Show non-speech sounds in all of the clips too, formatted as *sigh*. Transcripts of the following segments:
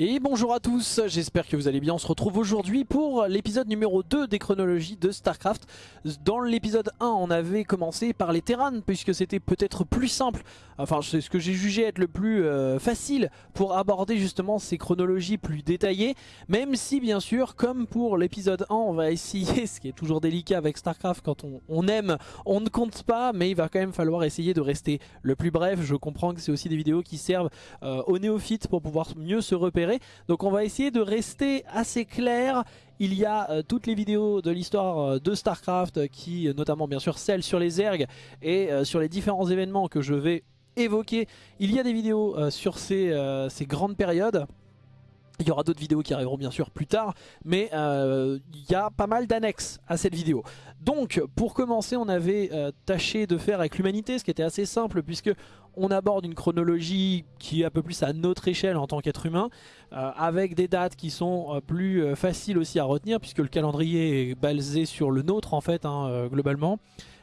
Et bonjour à tous, j'espère que vous allez bien. On se retrouve aujourd'hui pour l'épisode numéro 2 des chronologies de StarCraft. Dans l'épisode 1, on avait commencé par les Terrans, puisque c'était peut-être plus simple, enfin c'est ce que j'ai jugé être le plus euh, facile pour aborder justement ces chronologies plus détaillées. Même si bien sûr, comme pour l'épisode 1, on va essayer, *laughs* ce qui est toujours délicat avec StarCraft, quand on, on aime, on ne compte pas, mais il va quand même falloir essayer de rester le plus bref. Je comprends que c'est aussi des vidéos qui servent euh, aux néophytes pour pouvoir mieux se repérer. Donc on va essayer de rester assez clair. Il y a euh, toutes les vidéos de l'histoire euh, de Starcraft euh, qui, notamment bien sûr celle sur les ergs et sur les différents événements que je vais évoquer. Il y a des vidéos sur ces, ces grandes périodes. Il y aura d'autres vidéos qui arriveront bien sûr plus tard, mais il y a pas mal d'annexes à cette vidéo. Donc pour commencer on avait tâché de faire avec l'humanité, ce qui était assez simple puisque on aborde une chronologie qui est un peu plus à notre échelle en tant qu'être humain, euh, avec des dates qui sont euh, plus euh, faciles aussi à retenir, puisque le calendrier est basé sur le nôtre en fait, hein, globalement.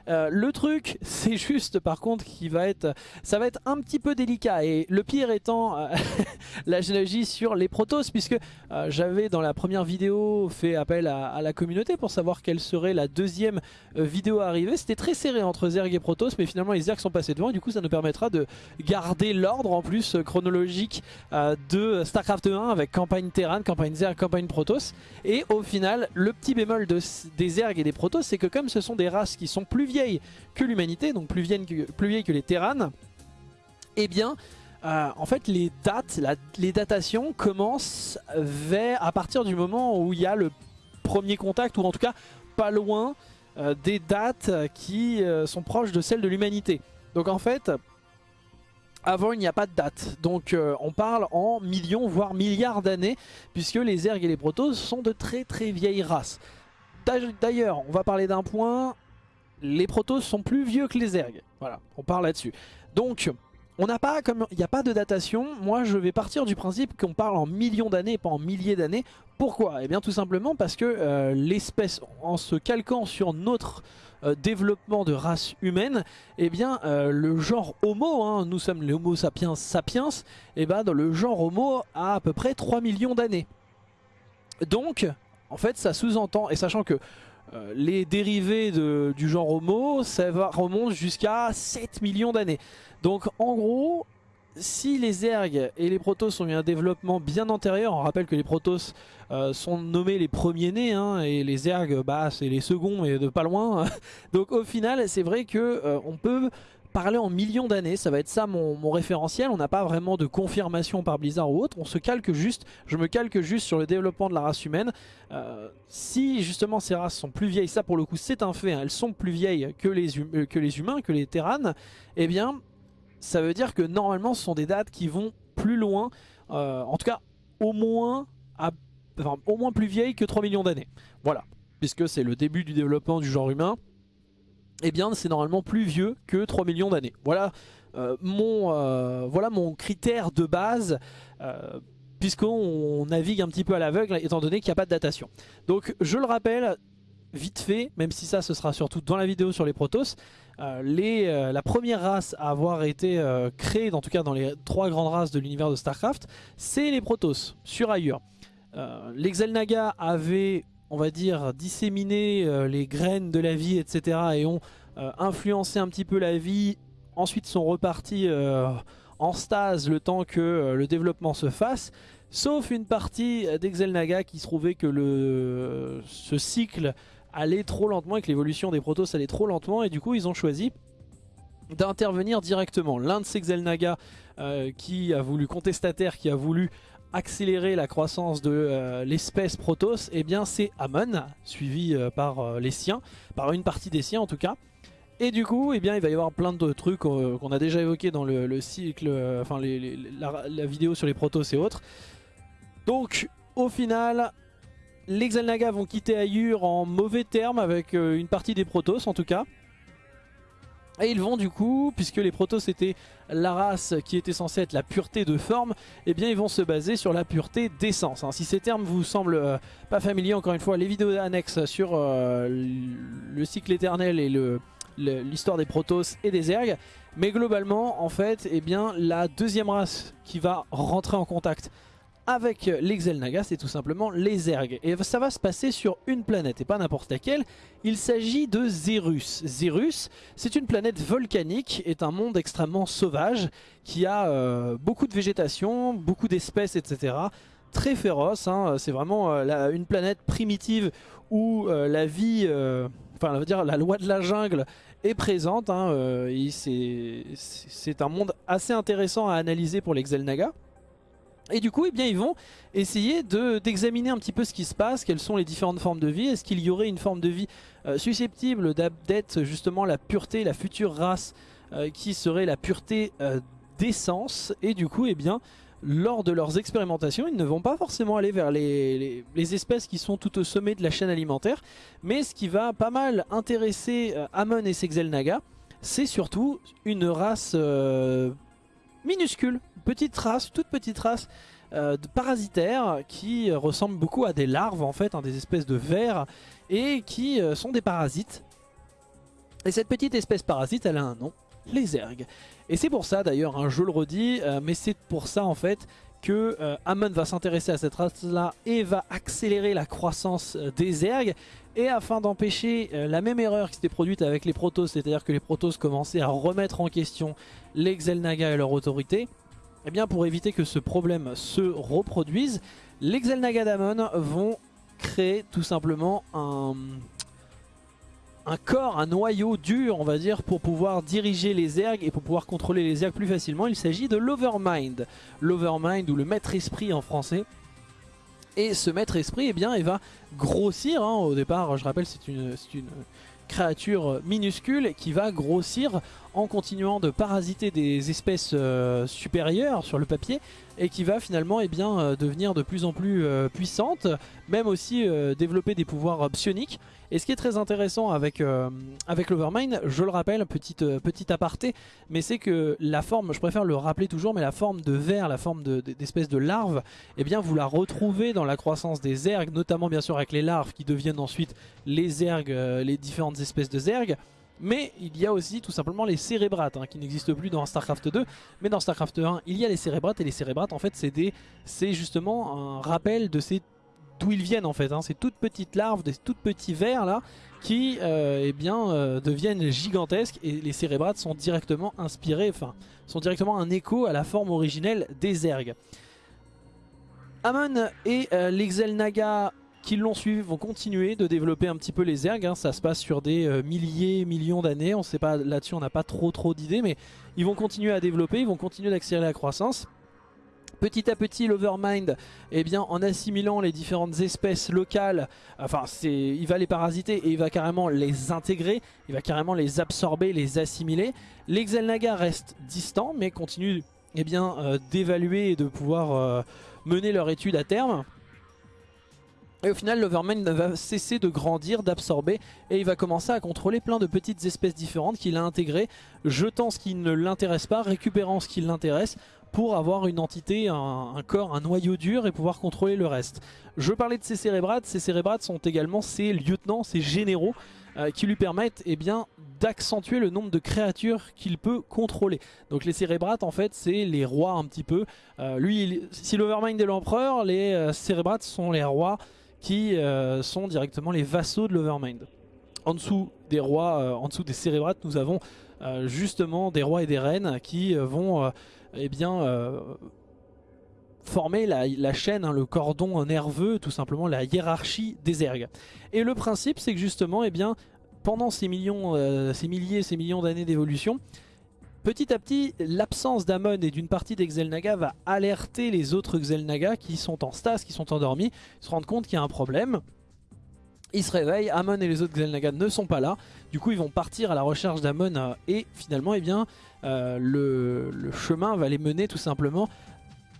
Euh, le truc, *laughs* c'est juste par contre qui va être, ça va être un petit peu délicat. Et le pire étant euh, *laughs* la généalogie sur les Protoss puisque euh, j'avais dans la première vidéo fait appel à, la communauté pour savoir quelle serait la deuxième vidéo à arriver. C'était très serré entre Zerg et Protoss mais finalement les Zerg sont passés devant. Du coup ça nous permettra de garder l'ordre en plus chronologique de StarCraft 1 avec campagne Terran, campagne Zerg, campagne Protoss et au final le petit bémol de, des Zerg et des Protoss c'est que comme ce sont des races qui sont plus que l'humanité, donc plus vieille que, plus que les Terranes, eh bien, euh, en fait, les dates, les datations commencent vers, à partir du moment où il y a le premier contact, ou en tout cas pas loin euh, des dates qui euh, sont proches de celles de l'humanité. Donc en fait, avant il n'y a pas de date. Donc on parle en millions, voire milliards d'années, puisque les Zerg et les Protoss sont de très très vieilles races. D'ailleurs, on va parler d'un point, les Protoss sont plus vieux que les Zerg. Voilà, on parle là-dessus. Donc, on n'a pas, comme il n'y a pas de datation, moi je vais partir du principe qu'on parle en millions d'années, pas en milliers d'années. Pourquoi? Eh bien tout simplement parce que euh, l'espèce, en se calquant sur notre euh, développement de race humaine, eh bien euh, le genre Homo, hein, nous sommes les Homo sapiens sapiens, eh bien dans le genre Homo a à peu près 3 millions d'années. Donc, en fait ça sous-entend, et sachant que euh, les dérivés du genre Homo, ça va, remonte jusqu'à 7 millions d'années. Donc en gros, si les ergs et les protoss ont eu un développement bien antérieur, on rappelle que les protoss euh, sont nommés les premiers-nés, hein, et les ergs, bah, c'est les seconds, mais de pas loin. *laughs* Donc au final, c'est vrai que euh, on peut parler en millions d'années, ça va être ça mon, référentiel, on n'a pas vraiment de confirmation par Blizzard ou autre, on se calque juste, je me calque juste sur le développement de la race humaine. Euh, si justement ces races sont plus vieilles, ça pour le coup c'est un fait, hein, elles sont plus vieilles que les, hum, euh, humains, que les terranes, eh bien ça veut dire que normalement ce sont des dates qui vont plus loin, euh, en tout cas au moins, au moins plus vieilles que 3 millions d'années. Voilà, puisque c'est le début du développement du genre humain eh bien c'est normalement plus vieux que 3 millions d'années. Voilà, euh, mon, euh, voilà mon critère de base, euh, puisqu'on navigue un petit peu à l'aveugle, étant donné qu'il n'y a pas de datation. Donc je le rappelle, vite fait, même si ça ce sera surtout dans la vidéo sur les Protoss, les, la première race à avoir été créée, en tout cas dans les trois grandes races de l'univers de Starcraft, c'est les Protoss, sur ailleurs. les Xel'Naga avaient on va dire, disséminer euh, les graines de la vie, etc. et ont euh, influencé un petit peu la vie, ensuite sont repartis euh, en stase le temps que le développement se fasse, sauf une partie d'Exelnaga qui trouvait que le, ce cycle allait trop lentement et que l'évolution des Protoss allait trop lentement et du coup ils ont choisi d'intervenir directement. L'un de ces Xelnaga qui a voulu, contestataire, qui a voulu accélérer la croissance de euh, l'espèce Protoss, eh bien c'est Amon, suivi euh, par euh, les siens, par une partie des siens en tout cas. Et du coup, eh bien, il va y avoir plein de trucs qu'on a déjà évoqué dans le, cycle, enfin la, vidéo sur les Protoss et autres. Donc, au final, les Xel'Naga vont quitter Ayur en mauvais termes avec une partie des Protoss en tout cas. Et ils vont du coup, puisque les Protoss c'était la race qui était censée être la pureté de forme, eh bien ils vont se baser sur la pureté d'essence. Hein. Si ces termes vous semblent euh, pas familiers, encore une fois, les vidéos annexes sur euh, le cycle éternel et l'histoire des Protoss et des Zerg. Mais globalement, en fait, eh bien, la deuxième race qui va rentrer en contact avec les Xel'Naga, c'est tout simplement les Zerg. Et ça va se passer sur une planète, et pas n'importe laquelle. Il s'agit de Zerus. Zerus, c'est une planète volcanique, est un monde extrêmement sauvage, qui a euh, beaucoup de végétation, beaucoup d'espèces, etc. Très féroce, hein. c'est vraiment euh, une planète primitive où euh, la vie, enfin on va dire la loi de la jungle est présente. Hein. c'est un monde assez intéressant à analyser pour les Xel'Naga. Et du coup, eh bien, ils vont essayer d'examiner un petit peu ce qui se passe, quelles sont les différentes formes de vie. Est-ce qu'il y aurait une forme de vie euh, susceptible d'être justement la pureté, la future race euh, qui serait la pureté euh, d'essence Et du coup, eh bien, lors de leurs expérimentations, ils ne vont pas forcément aller vers les, espèces qui sont tout au sommet de la chaîne alimentaire. Mais ce qui va pas mal intéresser Amon et Sexelnaga, c'est surtout une race minuscule, petite race, toute petite race euh, de parasitaires qui ressemblent beaucoup à des larves en fait, hein, des espèces de vers et qui euh, sont des parasites. Et cette petite espèce parasite, elle a un nom, les ergs. Et c'est pour ça d'ailleurs, hein, je le redis, euh, mais c'est pour ça en fait que Amon va s'intéresser à cette race-là et va accélérer la croissance des ergs. Et afin d'empêcher la même erreur qui s'était produite avec les Protoss, c'est-à-dire que les Protoss commençaient à remettre en question les Xel'Naga et leur autorité, eh bien pour éviter que ce problème se reproduise, les Xel'Naga d'Amon vont créer tout simplement un, corps, un noyau dur on va dire pour pouvoir diriger les ergs et pour pouvoir contrôler les ergs plus facilement. Il s'agit de l'Overmind, l'Overmind ou le maître esprit en français. Et ce maître esprit, eh bien, il va grossir. Hein. Au départ, je rappelle, c'est une, créature minuscule qui va grossir en continuant de parasiter des espèces euh, supérieures sur le papier et qui va finalement eh bien, euh, devenir de plus en plus euh, puissante, même aussi développer des pouvoirs psioniques. Et ce qui est très intéressant avec, avec l'Overmind, je le rappelle, petite, petite aparté, mais c'est que la forme, je préfère le rappeler toujours, mais la forme de verre, la forme d'espèce de, larve, eh bien vous la retrouvez dans la croissance des ergs, notamment bien sûr avec les larves qui deviennent ensuite les ergs, les différentes espèces de zergs. Mais il y a aussi tout simplement les cérébrates hein, qui n'existent plus dans StarCraft 2. Mais dans StarCraft 1, il y a les cérébrates et les cérébrates en fait c'est justement un rappel de ces d'où ils viennent en fait. Hein. Ces toutes petites larves, des toutes petits vers là qui euh, eh bien, euh, deviennent gigantesques et les cérébrates sont directement inspirés, enfin sont directement un écho à la forme originelle des ergs. Amon et euh, l'Exelnaga qui l'ont suivi vont continuer de développer un petit peu les ergs. Hein. Ça se passe sur des euh, milliers, millions d'années. On sait pas là-dessus, on n'a pas trop trop d'idées, mais ils vont continuer à développer, ils vont continuer d'accélérer la croissance. Petit à petit, l'Overmind, eh bien, en assimilant les différentes espèces locales, enfin, il va les parasiter et il va carrément les intégrer, il va carrément les absorber, les assimiler. Les Xel'Naga restent distants, mais continuent eh bien, euh, d'évaluer et de pouvoir euh, mener leur étude à terme. Et au final, l'Overmind va cesser de grandir, d'absorber, et il va commencer à contrôler plein de petites espèces différentes qu'il a intégrées, jetant ce qui ne l'intéresse pas, récupérant ce qui l'intéresse, pour avoir une entité, un, corps, un noyau dur et pouvoir contrôler le reste. Je parlais de ces cérébrates, ces cérébrates sont également ses lieutenants, ses généraux, euh, qui lui permettent eh bien d'accentuer le nombre de créatures qu'il peut contrôler. Donc les cérébrates en fait c'est les rois un petit peu. Euh, lui, si l'Overmind est l'empereur, les euh, cérébrates sont les rois qui sont directement les vassaux de l'Overmind. En dessous des rois, en dessous des cérébrates, nous avons justement des rois et des reines qui vont eh bien, former la, chaîne, hein, le cordon nerveux, tout simplement la hiérarchie des ergs. Et le principe c'est que justement, eh pendant ces millions, ces milliers, ces millions d'années d'évolution, Petit à petit, l'absence d'Amon et d'une partie des Xel'Naga va alerter les autres Xel'Naga qui sont en stase, qui sont endormis, se rendent compte qu'il y a un problème. Ils se réveillent, Amon et les autres Xel'Naga ne sont pas là. Du coup, ils vont partir à la recherche d'Amon euh, et finalement, eh bien, euh, le, chemin va les mener tout simplement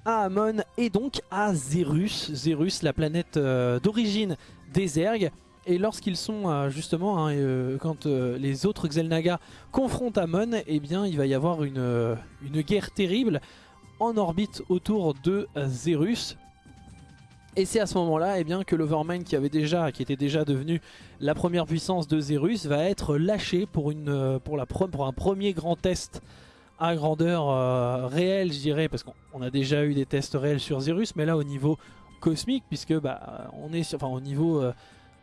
à Amon et donc à Zerus. Zerus, la planète euh, d'origine des Ergs. Et lorsqu'ils sont justement, hein, quand les autres Xel'Naga confrontent Amon, eh bien il va y avoir une, une guerre terrible en orbite autour de Zerus. Et c'est à ce moment-là eh que l'Overmind qui avait déjà, qui était déjà devenu la première puissance de Zerus va être lâché pour, pour un premier grand test à grandeur euh, réelle, je dirais, parce qu'on a déjà eu des tests réels sur Zerus, mais là au niveau cosmique, puisque bah, on est sur, enfin, au niveau euh,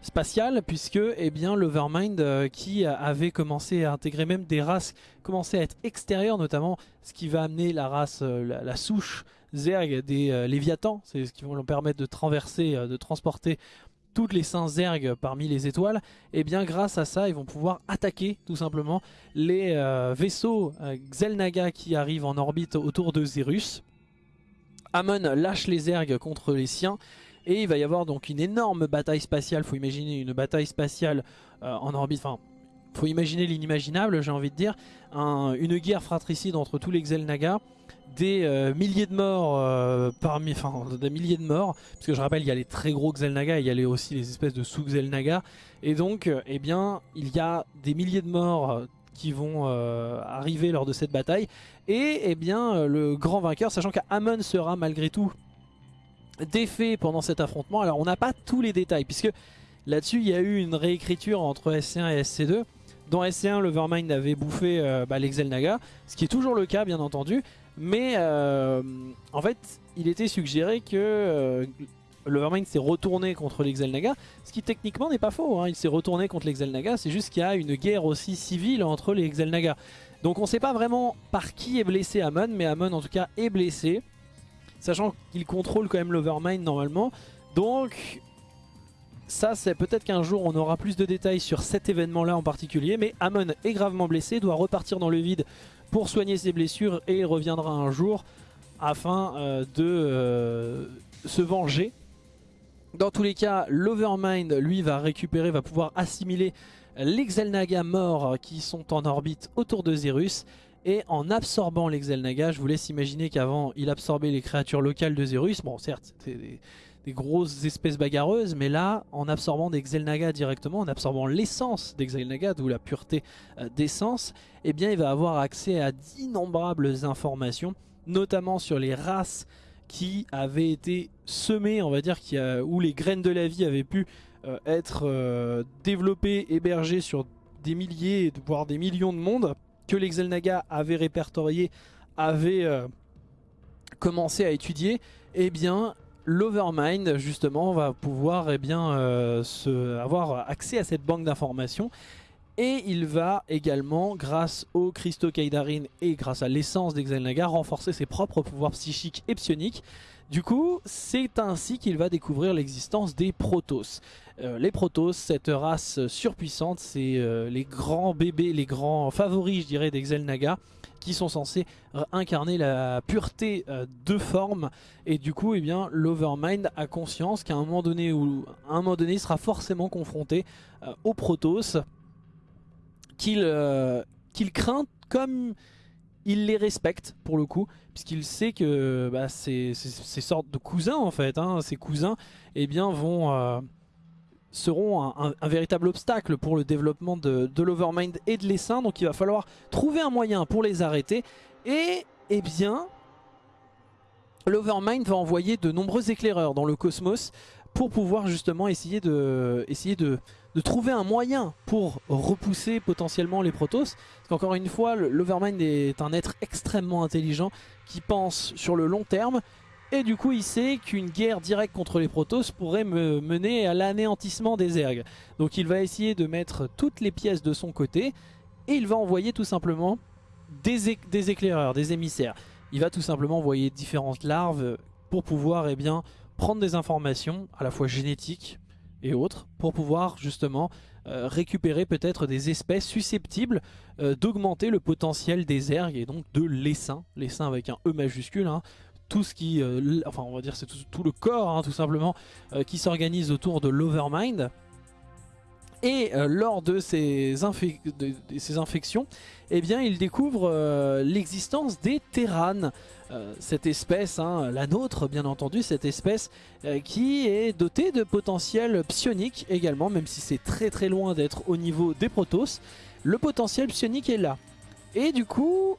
spatial, puisque eh bien l'Overmind euh, qui avait commencé à intégrer même des races, commençait à être extérieures, notamment ce qui va amener la race, la, souche Zerg des Léviathans, c'est ce qui va leur permettre de traverser, de transporter toutes les saints Zerg parmi les étoiles, et eh bien grâce à ça ils vont pouvoir attaquer tout simplement les euh, vaisseaux euh, Xel'Naga qui arrivent en orbite autour de Zerus. Amon lâche les Zerg contre les siens et il va y avoir donc une énorme bataille spatiale, faut imaginer une bataille spatiale euh, en orbite, enfin faut imaginer l'inimaginable j'ai envie de dire, une guerre fratricide entre tous les Xel'Naga des euh, milliers de morts euh, parmi, enfin des milliers de morts, parce que je rappelle il y a les très gros Xel'Naga, il y a aussi les espèces de sous-Xel'Naga, et donc euh, eh bien il y a des milliers de morts qui vont arriver lors de cette bataille, et eh bien le grand vainqueur, sachant qu'Amon sera malgré tout défait pendant cet affrontement, alors on n'a pas tous les détails, puisque là-dessus il y a eu une réécriture entre SC1 et SC2, dans SC1 l'Overmind avait bouffé bah, les Xel'Naga, ce qui est toujours le cas bien entendu, mais euh, en fait, il était suggéré que euh, l'Overmind s'est retourné contre les Xel'Naga, ce qui techniquement n'est pas faux, hein. il s'est retourné contre les Xel'Naga, c'est juste qu'il y a une guerre aussi civile entre les Xel'Naga. Donc on ne sait pas vraiment par qui est blessé Amon, mais Amon en tout cas est blessé, sachant qu'il contrôle quand même l'Overmind normalement. Donc ça c'est peut-être qu'un jour on aura plus de détails sur cet événement là en particulier, mais Amon est gravement blessé, doit repartir dans le vide pour soigner ses blessures et il reviendra un jour afin euh, de euh, se venger. Dans tous les cas, l'Overmind, lui, va récupérer, va pouvoir assimiler les Xel'Naga morts qui sont en orbite autour de Zerus. Et en absorbant les Xel'Naga, je vous laisse imaginer qu'avant, il absorbait les créatures locales de Zerus. Bon, certes, c'était des grosses espèces bagarreuses, mais là, en absorbant des Xel'Naga directement, en absorbant l'essence des Xel'Naga, d'où la pureté euh, d'essence, eh bien il va avoir accès à d'innombrables informations, notamment sur les races qui avaient été semées, on va dire, qui où les graines de la vie avaient pu euh, être euh, développées, hébergées sur des milliers, voire des millions de mondes, que les Xel'Naga avaient répertorié, avaient commencé à étudier, eh bien l'Overmind justement va pouvoir eh bien, euh, avoir accès à cette banque d'informations et il va également, grâce au cristaux Kaidarin et grâce à l'essence d'Exalnaga, renforcer ses propres pouvoirs psychiques et psioniques. Du coup, c'est ainsi qu'il va découvrir l'existence des Protoss. Euh, les Protoss, cette race surpuissante, c'est euh, les grands bébés, les grands favoris, je dirais, d'Exalnaga qui sont censés incarner la pureté euh, de forme et du coup eh bien l'Overmind a conscience qu'à un moment donné ou un moment donné il sera forcément confronté aux Protoss qu'il craint comme il les respecte pour le coup puisqu'il sait que bah, ces, sortes de cousins en fait hein, ces cousins eh bien vont seront un, véritable obstacle pour le développement de, l'Overmind et de l'essaim. Donc il va falloir trouver un moyen pour les arrêter. Et eh bien, l'Overmind va envoyer de nombreux éclaireurs dans le cosmos pour pouvoir justement essayer de, essayer de, de trouver un moyen pour repousser potentiellement les Protoss. Parce qu'encore une fois, l'Overmind est un être extrêmement intelligent qui pense sur le long terme et du coup il sait qu'une guerre directe contre les Protoss pourrait me mener à l'anéantissement des Zergs. Donc il va essayer de mettre toutes les pièces de son côté et il va envoyer tout simplement des, des éclaireurs, des émissaires. Il va tout simplement envoyer différentes larves pour pouvoir eh bien, prendre des informations à la fois génétiques et autres pour pouvoir justement euh, récupérer peut-être des espèces susceptibles euh, d'augmenter le potentiel des ergs et donc de l'essaim, l'essaim avec un E majuscule, hein, tout ce qui, euh, enfin on va dire c'est tout, le corps hein, tout simplement qui s'organise autour de l'Overmind. Et lors de ces, ces, infections, eh bien, il découvre l'existence des Terranes. Cette espèce, hein, la nôtre bien entendu, cette espèce qui est dotée de potentiel psionique également, même si c'est très très loin d'être au niveau des Protoss. Le potentiel psionique est là. Et du coup,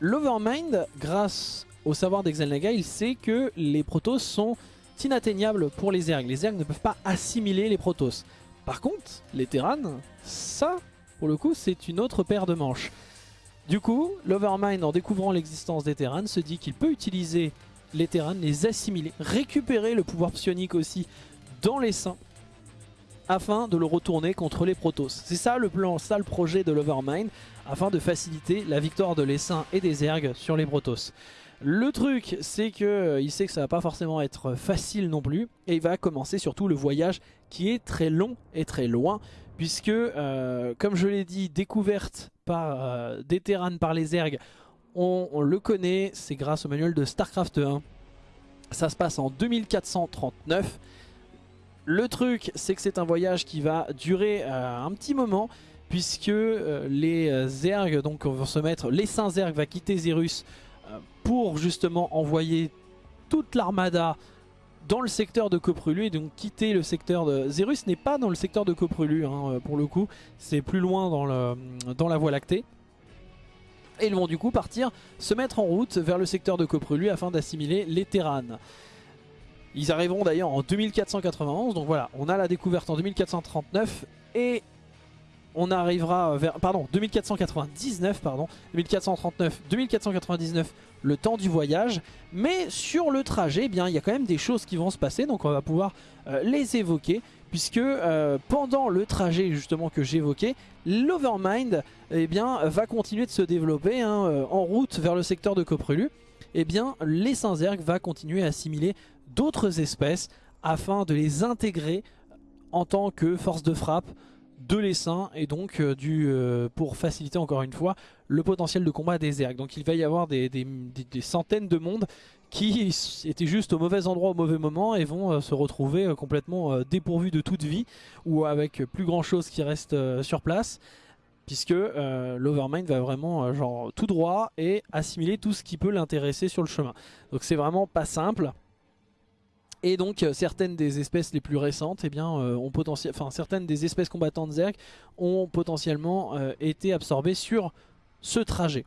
l'Overmind, grâce au savoir d'Exalnaga, il sait que les Protoss sont inatteignables pour les Zergs. Les Zergs ne peuvent pas assimiler les Protoss. Par contre, les Terranes, ça, pour le coup, c'est une autre paire de manches. Du coup, l'Overmind en découvrant l'existence des Terran se dit qu'il peut utiliser les Terran, les assimiler, récupérer le pouvoir psionique aussi dans les seins afin de le retourner contre les Protoss. C'est ça le plan, ça le projet de l'Overmind, afin de faciliter la victoire de l'Essaim et des Zergs sur les Protoss. Le truc, c'est que euh, sait que ça va pas forcément être facile non plus, et il va commencer surtout le voyage qui est très long et très loin, puisque, euh, comme je l'ai dit, découverte euh, des Terran par les Zergs, on, le connaît, c'est grâce au manuel de StarCraft 1. Ça se passe en 2439. Le truc, c'est que c'est un voyage qui va durer euh, un petit moment, puisque euh, les Zergs donc, vont se mettre, les Saint Zerg va quitter Zerus pour justement envoyer toute l'armada dans le secteur de Coprulu et donc quitter le secteur de... Zerus n'est pas dans le secteur de Coprulu hein, pour le coup, c'est plus loin dans, la Voie lactée. Et ils vont du coup partir se mettre en route vers le secteur de Coprulu afin d'assimiler les Terran. Ils arriveront d'ailleurs en 2491, donc voilà, on a la découverte en 2439 et on arrivera vers, pardon, 2499, pardon, 2439, 2499, le temps du voyage. Mais sur le trajet, eh bien, il y a quand même des choses qui vont se passer, donc on va pouvoir euh, les évoquer. Puisque euh, pendant le trajet justement que j'évoquais, l'Overmind eh va continuer de se développer hein, euh, en route vers le secteur de Coprelu. Eh bien, les Saint-Zerg va continuer à assimiler d'autres espèces afin de les intégrer en tant que force de frappe de l'essaim et donc euh, du, euh, pour faciliter encore une fois le potentiel de combat des Zerg. Donc il va y avoir des, centaines de mondes qui étaient juste au mauvais endroit au mauvais moment et vont euh, se retrouver complètement dépourvus de toute vie ou avec plus grand chose qui reste sur place puisque l'Overmind va vraiment genre tout droit et assimiler tout ce qui peut l'intéresser sur le chemin. Donc c'est vraiment pas simple. Et donc euh, certaines des espèces les plus récentes, eh bien, euh, ont potentiel, enfin certaines des espèces combattantes Zerg ont potentiellement euh, été absorbées sur ce trajet.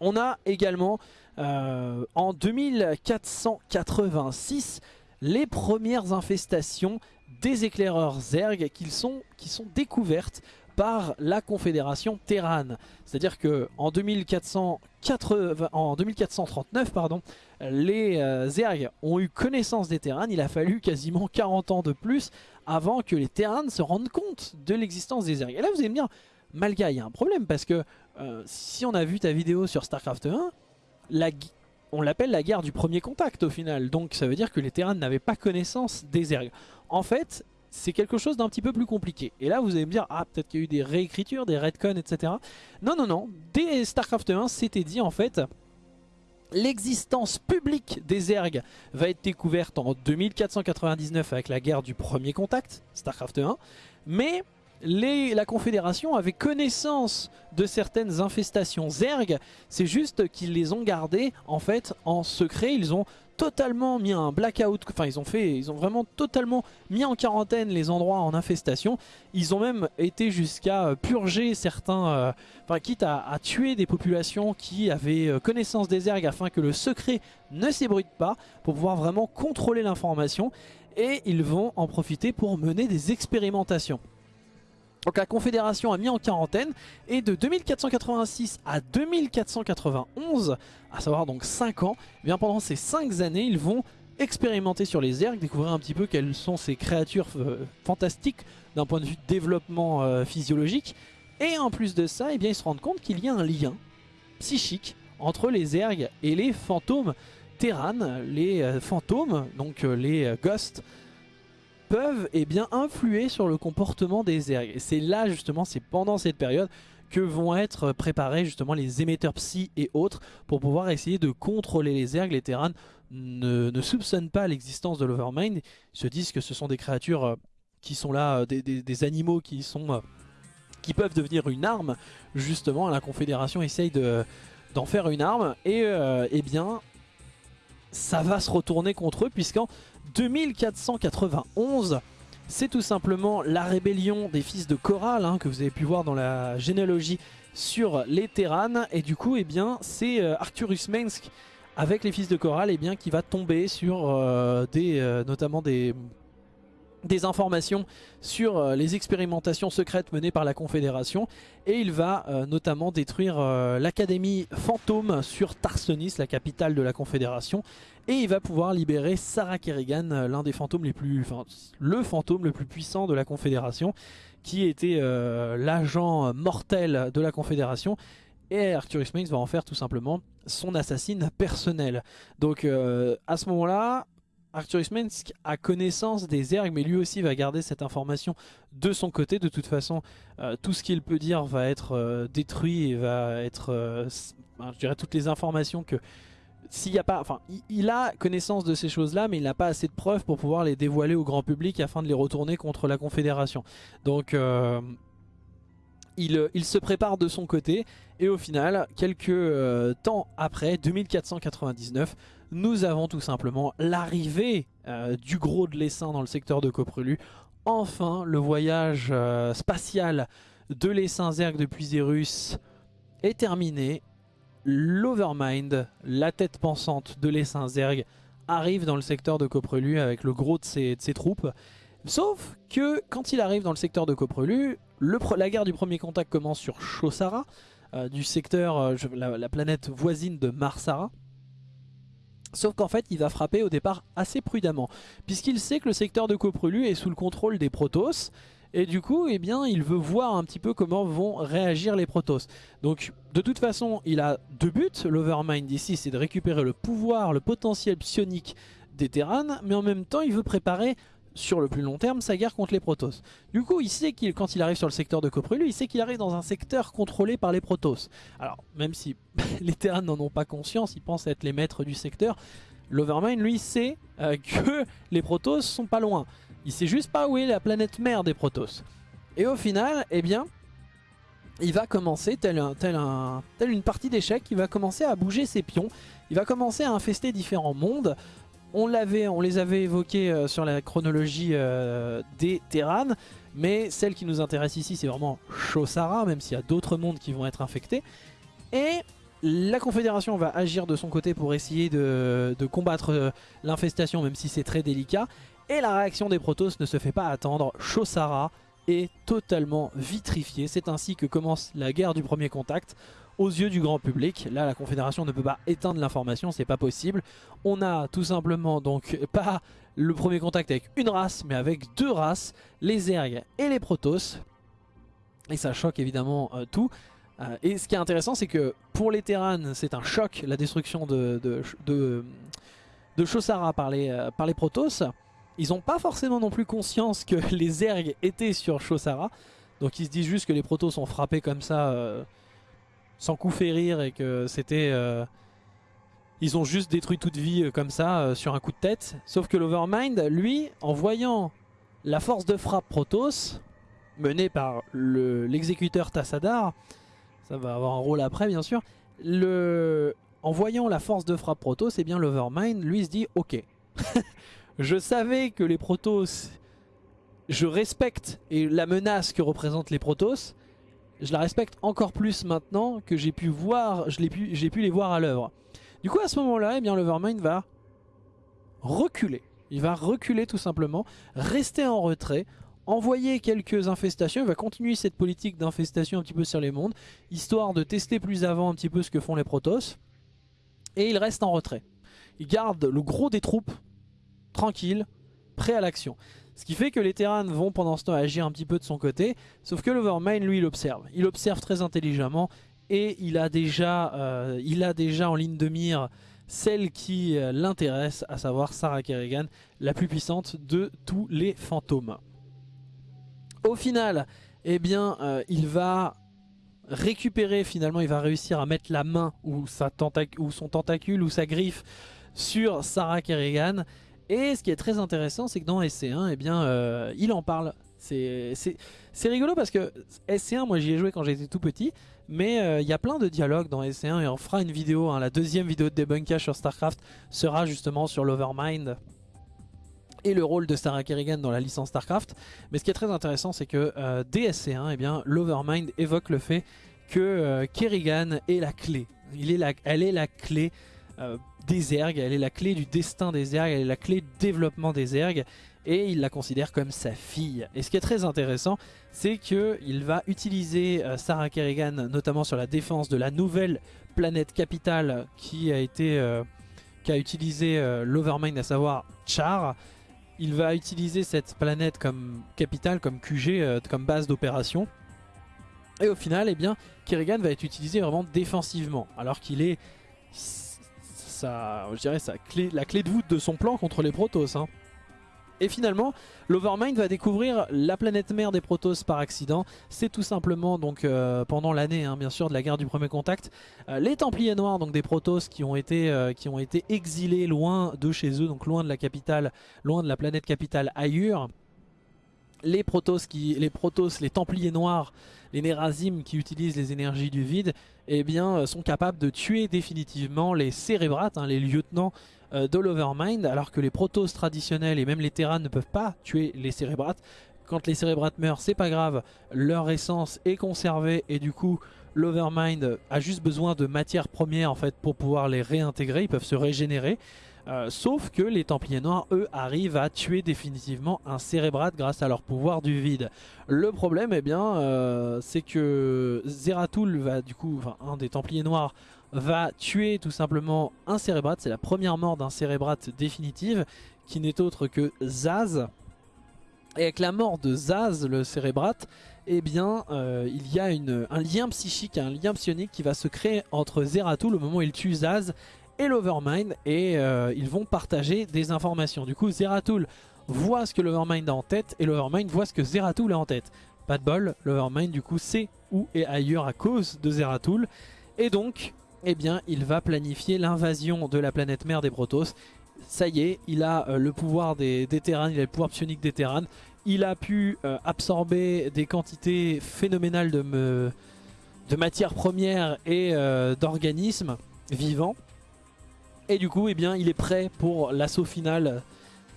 On a également en 2486 les premières infestations des éclaireurs Zerg qui sont découvertes par la Confédération Terran. C'est-à-dire que en 2480 en 2439, pardon, les euh, Zerg ont eu connaissance des Terran. Il a fallu quasiment 40 ans de plus avant que les Terran se rendent compte de l'existence des Zerg. Et là, vous allez me dire, Malga, il y a un problème parce que euh, si on a vu ta vidéo sur StarCraft 1, la gui- on l'appelle la guerre du premier contact au final. Donc ça veut dire que les Terran n'avaient pas connaissance des Zerg. En fait, c'est quelque chose d'un petit peu plus compliqué. Et là, vous allez me dire, ah, peut-être qu'il y a eu des réécritures, des retcons, etc. Non, non, non. Dès StarCraft 1, c'était dit en fait, l'existence publique des Zerg va être découverte en 2499 avec la guerre du premier contact, StarCraft 1. Mais les- la Confédération avait connaissance de certaines infestations Zerg. C'est juste qu'ils les ont gardées en fait en secret. Ils ont totalement mis un blackout, enfin ils ont fait, ils ont vraiment totalement mis en quarantaine les endroits en infestation. Ils ont même été jusqu'à euh, purger certains, euh, enfin quitte à, à tuer des populations qui avaient euh, connaissance des ergs afin que le secret ne s'ébruite pas pour pouvoir vraiment contrôler l'information. Et ils vont en profiter pour mener des expérimentations. Donc la Confédération a mis en quarantaine et de 2486 à 2491, à savoir donc 5 ans, eh bien pendant ces 5 années ils vont expérimenter sur les Zerg, découvrir un petit peu quelles sont ces créatures euh, fantastiques d'un point de vue de développement euh, physiologique. Et en plus de ça, eh bien, ils se rendent compte qu'il y a un lien psychique entre les Zerg et les fantômes Terran. Les euh, fantômes, donc les ghosts, peuvent eh bien, influer sur le comportement des Zerg. Et c'est là justement, c'est pendant cette période que vont être préparés justement les émetteurs psy et autres pour pouvoir essayer de contrôler les Zerg. Les Terran ne, ne soupçonnent pas l'existence de l'Overmind, ils se disent que ce sont des créatures euh, qui sont là, euh, des, des- animaux qui sont... euh, qui peuvent devenir une arme, justement la Confédération essaye de- d'en faire une arme, et eh bien ça va se retourner contre eux, puisqu'en 2491, c'est tout simplement la rébellion des fils de Coral, hein, que vous avez pu voir dans la généalogie sur les Terran, et du coup, eh bien, c'est euh, Arcturus Mensk avec les fils de Coral, eh bien, qui va tomber sur euh, des, euh, notamment des, des informations sur euh, les expérimentations secrètes menées par la Confédération. Et il va euh, notamment détruire euh, l'académie fantôme sur Tarsonis, la capitale de la Confédération. Et il va pouvoir libérer Sarah Kerrigan, l'un des fantômes les plus, enfin le fantôme le plus puissant de la Confédération qui était l'agent mortel de la Confédération. Et Arcturus Max va en faire tout simplement son assassine personnel. Donc à ce moment-là, Arcturus Mensk a connaissance des ergs, mais lui aussi va garder cette information de son côté. De toute façon, euh, tout ce qu'il peut dire va être euh, détruit et va être, euh, je dirais, toutes les informations que s'il n'y a pas, enfin, il, a connaissance de ces choses-là, mais il n'a pas assez de preuves pour pouvoir les dévoiler au grand public afin de les retourner contre la Confédération. Donc, il, il, se prépare de son côté et au final, quelques temps après, 2499, nous avons tout simplement l'arrivée euh, du gros de l'essaim dans le secteur de Coprelu. Enfin, le voyage euh, spatial de l'essaim Zerg depuis Zerus est terminé. L'Overmind, la tête pensante de l'essaim Zerg, arrive dans le secteur de Coprelu avec le gros de ses, troupes. Sauf que quand il arrive dans le secteur de Coprelu, la guerre du premier contact commence sur Chosara, euh, du secteur, la, la, planète voisine de Marsara. Sauf qu'en fait il va frapper au départ assez prudemment puisqu'il sait que le secteur de Coprelu est sous le contrôle des Protoss et du coup eh bien, il veut voir un petit peu comment vont réagir les Protoss. Donc de toute façon il a deux buts, l'Overmind ici c'est de récupérer le pouvoir, le potentiel psionique des Terranes mais en même temps il veut préparer sur le plus long terme sa guerre contre les Protoss. Du coup, il sait qu'il quand il arrive sur le secteur de Coprelu, il sait qu'il arrive dans un secteur contrôlé par les Protoss. Alors, même si *laughs* les Terrans n'en ont pas conscience, ils pensent être les maîtres du secteur, l'Overmind, lui, sait euh, que *laughs* les Protoss sont pas loin. Il sait juste pas où est la planète mère des Protoss. Et au final, eh bien, il va commencer, tel, un, tel, un, tel une partie d'échecs, il va commencer à bouger ses pions, il va commencer à infester différents mondes, on, les avait évoqués euh, sur la chronologie euh, des Terran, mais celle qui nous intéresse ici c'est vraiment Shosara, même s'il y a d'autres mondes qui vont être infectés. Et la Confédération va agir de son côté pour essayer de, combattre euh, l'infestation, même si c'est très délicat. Et la réaction des Protoss ne se fait pas attendre. Shosara est totalement vitrifié. C'est ainsi que commence la guerre du premier contact aux yeux du grand public. Là, la Confédération ne peut pas éteindre l'information, c'est pas possible. On a tout simplement donc *laughs* pas le premier contact avec une race, mais avec deux races, les Zerg et les Protoss. Et ça choque évidemment euh, tout. Euh, et ce qui est intéressant, c'est que pour les Terran, c'est un choc, la destruction de, de, de, Chosara par les, euh, par les Protoss. Ils n'ont pas forcément non plus conscience que *laughs* les Zerg étaient sur Chosara. Donc ils se disent juste que les Protoss ont frappé comme ça sans coup férir et que c'était... Euh, ils ont juste détruit toute vie euh, comme ça euh, sur un coup de tête. Sauf que l'Overmind, lui, en voyant la force de frappe Protoss, menée par l'exécuteur Tassadar, ça va avoir un rôle après bien sûr, le, en voyant la force de frappe Protoss, eh bien l'Overmind, lui se dit ok, *laughs* je savais que les Protoss, je respecte et la menace que représentent les Protoss, je la respecte encore plus maintenant que j'ai pu voir, j'ai pu, pu les voir à l'œuvre. Du coup à ce moment-là, eh bien l'Overmind va reculer. Il va reculer tout simplement, rester en retrait, envoyer quelques infestations, il va continuer cette politique d'infestation un petit peu sur les mondes, histoire de tester plus avant un petit peu ce que font les Protoss. Et il reste en retrait. Il garde le gros des troupes, tranquille, prêt à l'action. Ce qui fait que les Terrans vont pendant ce temps agir un petit peu de son côté, sauf que l'Overmind lui il observe. Il observe très intelligemment et il a déjà, euh, il a déjà en ligne de mire celle qui euh, l'intéresse, à savoir Sarah Kerrigan, la plus puissante de tous les fantômes. Au final, eh bien, euh, il va récupérer finalement, il va réussir à mettre la main ou, sa ou son tentacule ou sa griffe sur Sarah Kerrigan et ce qui est très intéressant, c'est que dans SC1, eh bien, euh, il en parle. C'est rigolo parce que SC1, moi j'y ai joué quand j'étais tout petit, mais euh, il y a plein de dialogues dans SC1 et on fera une vidéo, hein, la deuxième vidéo de debunkage sur StarCraft sera justement sur l'Overmind et le rôle de Sarah Kerrigan dans la licence StarCraft. Mais ce qui est très intéressant, c'est que euh, dès SC1, eh bien, l'Overmind évoque le fait que Kerrigan est la clé. Il est la, elle est la clé des ergs, elle est la clé du destin des ergs, elle est la clé du développement des ergs. et il la considère comme sa fille. Et ce qui est très intéressant, c'est qu'il va utiliser euh, Sarah Kerrigan, notamment sur la défense de la nouvelle planète capitale qui a été euh, qui a utilisé euh, l'Overmind, à savoir Char. Il va utiliser cette planète comme capitale, comme QG, comme base d'opération. Et au final, eh bien, Kerrigan va être utilisé vraiment défensivement, alors qu'il est je dirais, sa la clé de voûte de son plan contre les Protoss. Hein. Et finalement, l'Overmind va découvrir la planète mère des Protoss par accident. C'est tout simplement donc euh, pendant l'année, hein, bien sûr, de la guerre du premier contact, euh, les Templiers Noirs, donc des Protoss qui ont été euh, qui ont été exilés loin de chez eux, donc loin de la capitale, loin de la planète capitale Ayur. Les Protoss, qui, les Templiers Noirs, les Nerazim qui utilisent les énergies du vide, eh bien, sont capables de tuer définitivement les Cérébrates, hein, les lieutenants euh, de l'Overmind, alors que les Protoss traditionnels et même les Terrans ne peuvent pas tuer les Cérébrates. Quand les Cérébrates meurent, c'est pas grave, leur essence est conservée et du coup l'Overmind a juste besoin de matières premières en fait pour pouvoir les réintégrer, ils peuvent se régénérer. Euh, sauf que les Templiers Noirs, eux, arrivent à tuer définitivement un Cérébrate grâce à leur pouvoir du vide. Le problème, eh bien, euh, c'est que Zeratul va, du coup, un des Templiers Noirs va tuer tout simplement un cérébrate. C'est la première mort d'un cérébrate définitive qui n'est autre que Zaz. Et avec la mort de Zaz, le cérébrate, eh bien, euh, il y a un lien psychique, un lien psionique qui va se créer entre Zeratul au moment où il tue Zaz et l'Overmind et euh, ils vont partager des informations. Du coup, Zeratul voit ce que l'Overmind a en tête et l'Overmind voit ce que Zeratul a en tête. Pas de bol, l'Overmind du coup sait où est ailleurs à cause de Zeratul. Et donc, eh bien, il va planifier l'invasion de la planète mère des Protoss. Ça y est, il a euh, le pouvoir des, des il a le pouvoir psionique des Terrans. Il a pu euh, absorber des quantités phénoménales de, matières premières et d'organismes vivants. Et du coup, eh il est prêt pour l'assaut final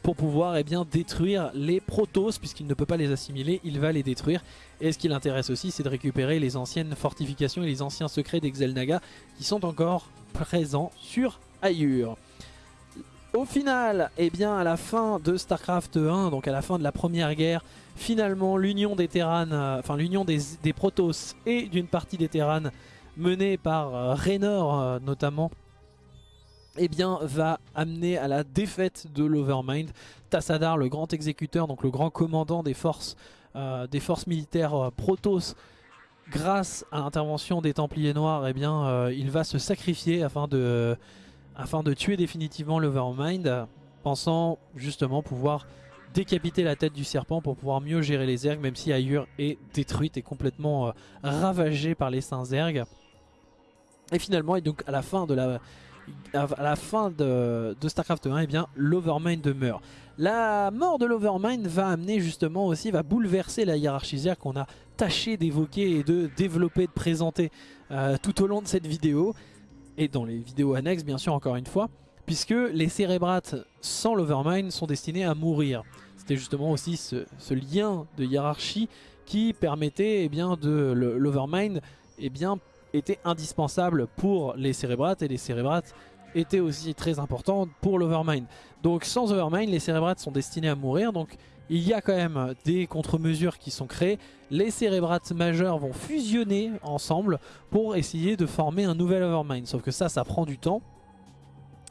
pour pouvoir eh détruire les Protoss, puisqu'il ne peut pas les assimiler, il va les détruire. Et ce qui l'intéresse aussi, c'est de récupérer les anciennes fortifications et les anciens secrets d'Exelnaga qui sont encore présents sur Ayur. Au final, eh bien, à la fin de StarCraft 1, donc à la fin de la première guerre, finalement l'union des Terrans, euh, enfin l'union des, Protoss et d'une partie des Terrans menée par euh, Raynor euh, notamment, eh bien, va amener à la défaite de l'Overmind. Tassadar, le grand exécuteur, donc le grand commandant des forces, euh, militaires euh, Protoss, grâce à l'intervention des Templiers Noirs, eh bien, euh, il va se sacrifier afin de, tuer définitivement l'Overmind, pensant justement pouvoir décapiter la tête du serpent pour pouvoir mieux gérer les ergs, même si Ayur est détruite et complètement ravagée par les saints ergs. Et finalement, et donc à la fin de la à la fin de, StarCraft 1, eh bien l'Overmind meurt. La mort de l'Overmind va amener justement aussi, va bouleverser la hiérarchie qu'on a tâché d'évoquer et de développer, de présenter euh, tout au long de cette vidéo. Et dans les vidéos annexes bien sûr encore une fois. Puisque les cérébrates sans l'Overmind sont destinés à mourir. C'était justement aussi ce, lien de hiérarchie qui permettait eh bien, de l'Overmind eh bien, était indispensable pour les cérébrates et les cérébrates étaient aussi très importants pour l'Overmind. Donc sans Overmind, les cérébrates sont destinés à mourir. Donc il y a quand même des contre-mesures qui sont créées. Les cérébrates majeurs vont fusionner ensemble pour essayer de former un nouvel Overmind. Sauf que ça, ça prend du temps.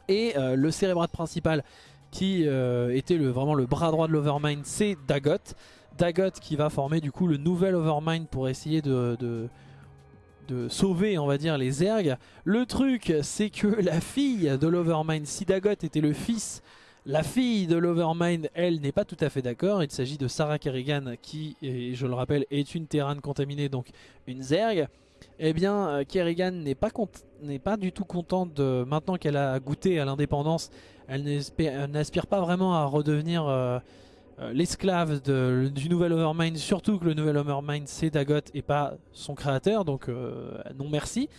Et euh, le cérébrate principal qui euh, était le, vraiment le bras droit de l'Overmind, c'est Dagot. Dagot qui va former du coup le nouvel Overmind pour essayer de sauver on va dire les ergs. Le truc c'est que *laughs* la fille de l'Overmind, Sidagot était le fils, la fille de l'Overmind elle n'est pas tout à fait d'accord. Il s'agit de Sarah Kerrigan qui, je le rappelle, est une Terran contaminée donc une zerg. Eh bien euh, Kerrigan n'est pas, pas du tout contente de, maintenant qu'elle a goûté à l'indépendance, elle n'aspire pas vraiment à redevenir... Euh, euh, l'esclave du nouvel Overmind, surtout que le nouvel Overmind c'est Dagot et pas son créateur, donc euh, non merci.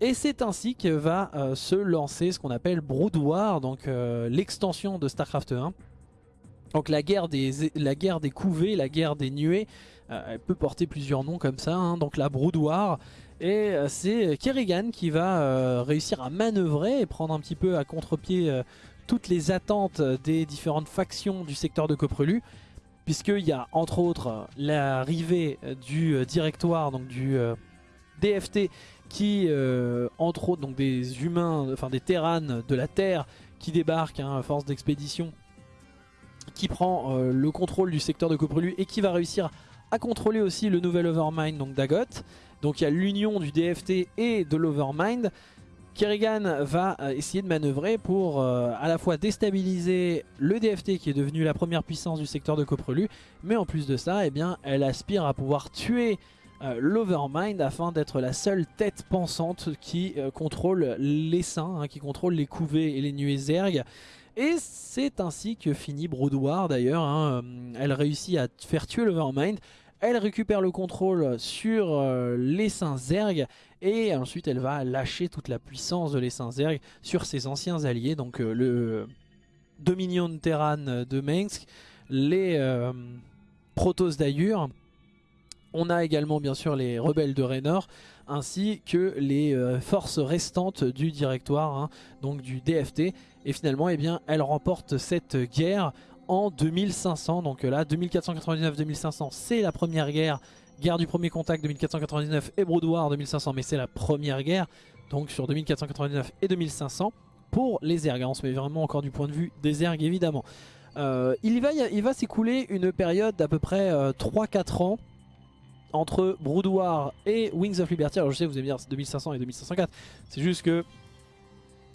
Et c'est ainsi que va euh, se lancer ce qu'on appelle Brood War, donc l'extension de StarCraft 1. Donc la guerre des, la guerre des couvées, la guerre des nuées, elle peut porter plusieurs noms comme ça, hein. donc la Brood War. Et c'est Kerrigan qui va réussir à manœuvrer et prendre un petit peu à contre-pied toutes les attentes des différentes factions du secteur de Coprelu puisqu'il y a entre autres l'arrivée du directoire, donc du DFT qui, entre autres, donc des humains, enfin des terranes de la Terre qui débarquent hein, force d'expédition, qui prend le contrôle du secteur de Coprelu et qui va réussir à contrôler aussi le nouvel Overmind, donc Dagot. Donc il y a l'union du DFT et de l'Overmind. Kerrigan va euh, essayer de manœuvrer pour euh, à la fois déstabiliser le DFT qui est devenu la première puissance du secteur de Coprelu, mais en plus de ça, eh bien, elle aspire à pouvoir tuer euh, l'Overmind afin d'être la seule tête pensante qui contrôle les hein, qui contrôle les couvées et les nuées zerg. Et c'est ainsi que finit Brood d'ailleurs, hein. elle réussit à faire tuer l'Overmind, elle récupère le contrôle sur euh, les Saints Zerg et ensuite elle va lâcher toute la puissance de les Saints Zerg sur ses anciens alliés, donc euh, le Dominion Terran de Mensk, les euh, Protoss d'Ayur, on a également bien sûr les rebelles de Raynor, ainsi que les forces restantes du directoire, hein, donc du DFT. Et finalement, eh bien, elle remporte cette guerre en 2500. Donc là, 2499-2500, c'est la première guerre. Guerre du premier contact 2499 et War 2500, mais c'est la première guerre. Donc sur 2499 et 2500 pour les ergs. On se met vraiment encore du point de vue des ergs évidemment. Euh, il va, il va s'écouler une période d'à peu près 3-4 euh, ans entre War et Wings of Liberty. Alors je sais vous allez me dire 2500 et 2504. C'est juste que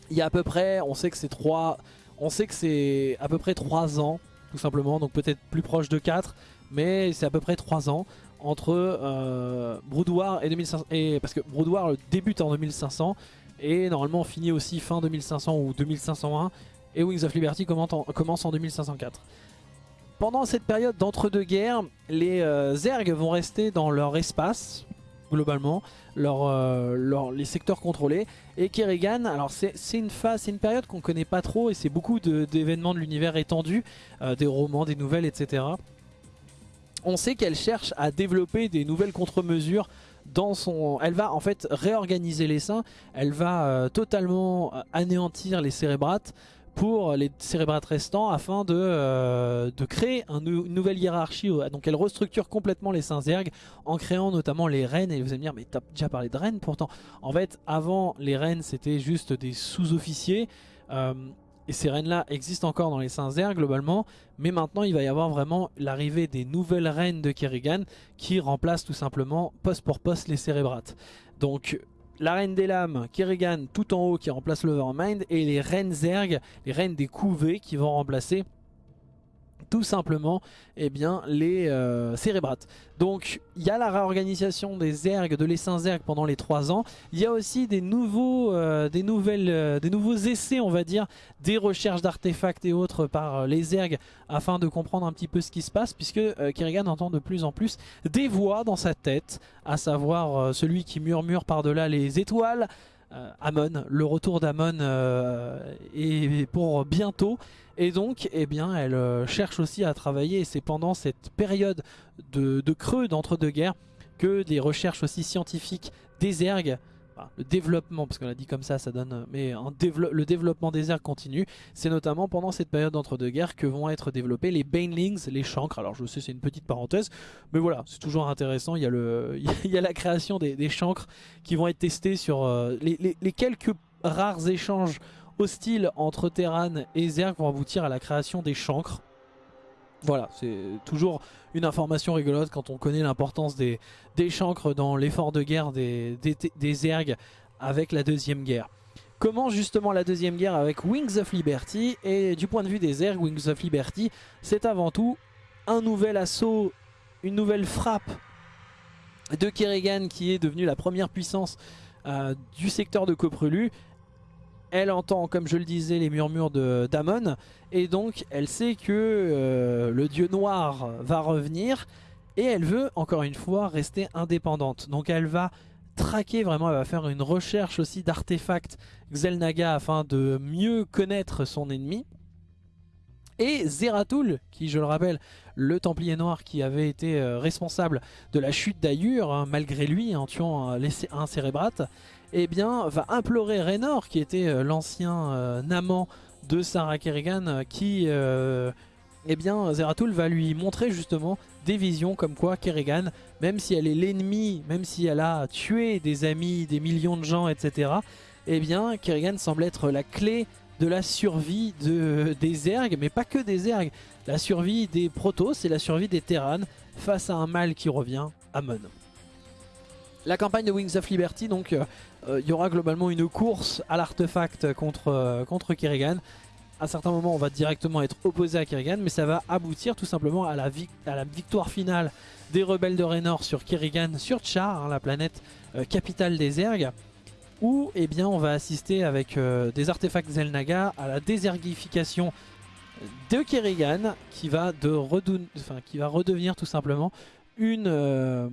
il y a à peu près, on sait que c'est 3 on sait que c'est à peu près 3 ans, tout simplement, donc peut-être plus proche de 4, mais c'est à peu près 3 ans entre euh, War et 2500. Et, parce que War débute en 2500 et normalement finit aussi fin 2500 ou 2501 et Wings of Liberty commence en 2504. Pendant cette période d'entre-deux-guerres, les euh, Zerg vont rester dans leur espace, globalement, euh, les secteurs contrôlés. Et Kerrigan, alors c'est une phase, c'est une période qu'on connaît pas trop et c'est beaucoup d'événements de, l'univers étendu, euh, des romans, des nouvelles, etc. On sait qu'elle cherche à développer des nouvelles contre-mesures dans son... Elle va en fait réorganiser les seins, elle va euh, totalement anéantir les cérébrates, pour les cérébrates restants afin de, euh, de créer une nouvelle hiérarchie. Donc elle restructure complètement les saints Zerg en créant notamment les reines. Et vous allez me dire, mais t'as déjà parlé de reines pourtant. En fait, avant les reines, c'était juste des sous-officiers. Euh, et ces reines-là existent encore dans les saints Zerg globalement. Mais maintenant, il va y avoir vraiment l'arrivée des nouvelles reines de Kerrigan qui remplacent tout simplement poste pour poste les cérébrates. Donc la reine des lames, Kerrigan tout en haut qui remplace l'Overmind et les reines Zerg, les reines des couvées qui vont remplacer tout simplement eh bien, les euh, cérébrates. Donc il y a la réorganisation des Zerg, de l'essaim Zerg pendant les 3 ans. Il y a aussi des nouveaux, euh, euh, des nouveaux essais, on va dire, des recherches d'artefacts et autres par les Zerg afin de comprendre un petit peu ce qui se passe puisque Kerrigan entend de plus en plus des voix dans sa tête, à savoir celui qui murmure par-delà les étoiles, Amon, le retour d'Amon est pour bientôt et donc, eh bien, elle euh, cherche aussi à travailler. Et c'est pendant cette période de, creux d'entre-deux-guerres que des recherches aussi scientifiques des ergs, le développement, parce qu'on a dit comme ça, ça donne, mais le développement des ergs continue. C'est notamment pendant cette période d'entre-deux-guerres que vont être développés les Banelings, les chancres. Alors je sais, c'est une petite parenthèse, mais voilà, c'est toujours intéressant. Il y a, *laughs* la création des, chancres qui vont être testés sur euh, les quelques rares échanges hostile entre Terran et Zerg vont aboutir à la création des chancres. Voilà, c'est toujours une information rigolote quand on connaît l'importance des, des chancres dans l'effort de guerre des, des, Zerg avec la deuxième guerre. Comment justement la deuxième guerre avec Wings of Liberty Et du point de vue des Zerg, Wings of Liberty, c'est avant tout un nouvel assaut, une nouvelle frappe de Kerrigan qui est devenue la première puissance euh, du secteur de Coprelu elle entend, comme je le disais, les murmures d'Amon. Et donc, elle sait que euh, le dieu noir va revenir. Et elle veut, encore une fois, rester indépendante. Donc elle va traquer vraiment, elle va faire une recherche aussi d'artefacts Xelnaga afin de mieux connaître son ennemi. Et Zeratul, qui je le rappelle, le Templier Noir qui avait été euh, responsable de la chute d'Ayur, hein, malgré lui, en tuant un, un cérébrate, eh bien, va implorer Raynor, qui était euh, l'ancien euh, amant de Sarah Kerrigan qui... eh bien Zeratul va lui montrer justement des visions comme quoi Kerrigan, même si elle est l'ennemi, même si elle a tué des amis, des millions de gens, etc. Eh bien Kerrigan semble être la clé de la survie de, des ergs, mais pas que des ergs. La survie des protos et la survie des terranes face à un mal qui revient, Amon. La campagne de Wings of Liberty, donc euh, euh, il y aura globalement une course à l'artefact contre, euh, contre Kerrigan. À certains moments, on va directement être opposé à Kerrigan, mais ça va aboutir tout simplement à la, victoire finale des rebelles de Raynor sur Kerrigan, sur Char, hein, la planète capitale des Ergs où eh bien, on va assister avec euh, des artefacts Zelnaga à la désergification de Kerrigan qui va, de qui va redevenir tout simplement une, euh,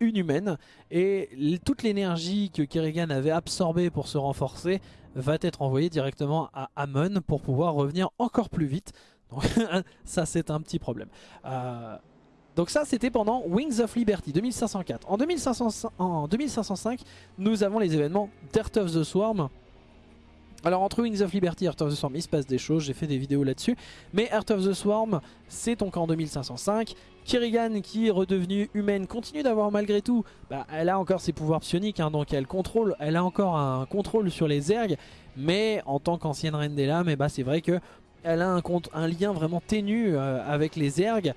humaine et toute l'énergie que Kerrigan avait absorbée pour se renforcer va être envoyée directement à Amon pour pouvoir revenir encore plus vite. Donc *laughs* ça c'est un petit problème. Euh, donc ça c'était pendant Wings of Liberty 2504. En, 2505 nous avons les événements d'Earth of the Swarm. Alors entre Wings of Liberty et Earth of the Swarm il se passe des choses, j'ai fait des vidéos là-dessus. Mais Earth of the Swarm c'est donc en 2505. Kerrigan qui est redevenue humaine continue d'avoir malgré tout, bah, elle a encore ses pouvoirs psioniques, hein, donc elle contrôle, elle a encore un contrôle sur les ergs. Mais en tant qu'ancienne reine des lames, eh bah, c'est vrai qu'elle a un, un, lien vraiment ténu euh, avec les ergs.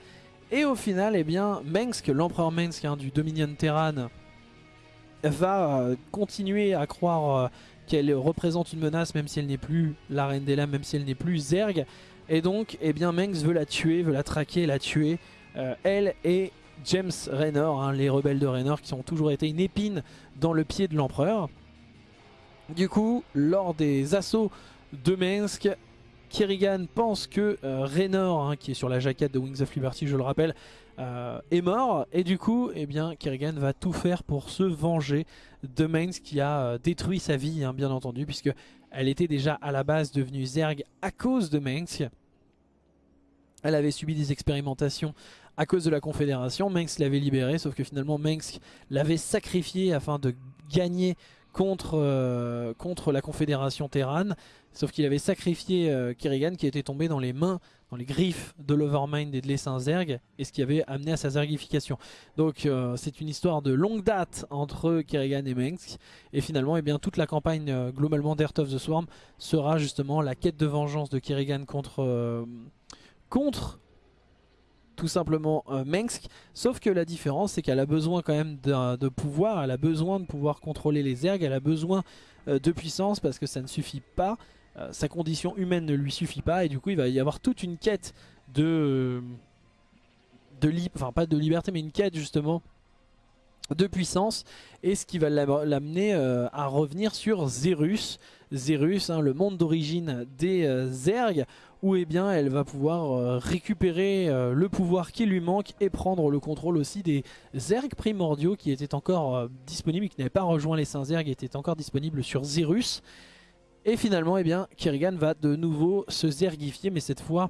Et au final, eh bien, l'empereur Mengsk hein, du Dominion Terran, va euh, continuer à croire euh, qu'elle représente une menace même si elle n'est plus la reine des lames, même si elle n'est plus Zerg. Et donc, eh bien, Mengsk veut la tuer, veut la traquer, la tuer. Euh, elle et James Raynor, hein, les rebelles de Raynor qui ont toujours été une épine dans le pied de l'empereur. Du coup, lors des assauts de Mengsk, Kerrigan pense que euh, Raynor, hein, qui est sur la jaquette de Wings of Liberty, je le rappelle, euh, est mort. Et du coup, eh bien, Kerrigan va tout faire pour se venger de Mainz qui a euh, détruit sa vie, hein, bien entendu, puisque elle était déjà à la base devenue Zerg à cause de Mainz. Elle avait subi des expérimentations à cause de la Confédération. Mainz l'avait libérée, sauf que finalement Mainz l'avait sacrifié afin de gagner contre, euh, contre la Confédération Terran. Sauf qu'il avait sacrifié euh, Kerrigan qui était tombé dans les mains, dans les griffes de l'Overmind et de l'Essain Zerg, et ce qui avait amené à sa zergification. Donc euh, c'est une histoire de longue date entre Kerrigan et Mengsk, et finalement eh bien, toute la campagne globalement d'Earth of the Swarm sera justement la quête de vengeance de Kerrigan contre, contre tout simplement euh, Mengsk. Sauf que la différence, c'est qu'elle a besoin quand même de, pouvoir, elle a besoin de pouvoir contrôler les ergs, elle a besoin euh, de puissance parce que ça ne suffit pas. Euh, sa condition humaine ne lui suffit pas et du coup il va y avoir toute une quête de... de enfin pas de liberté mais une quête justement de puissance et ce qui va l'amener à revenir sur Zerus, Zerus, hein, le monde d'origine des Zerg où eh bien, elle va pouvoir euh, récupérer euh, le pouvoir qui lui manque et prendre le contrôle aussi des Zerg primordiaux qui étaient encore euh, disponibles, qui n'avaient pas rejoint les Saints Zerg, étaient encore disponibles sur Zerus. Et finalement, eh bien, Kerrigan va de nouveau se zergifier, mais cette fois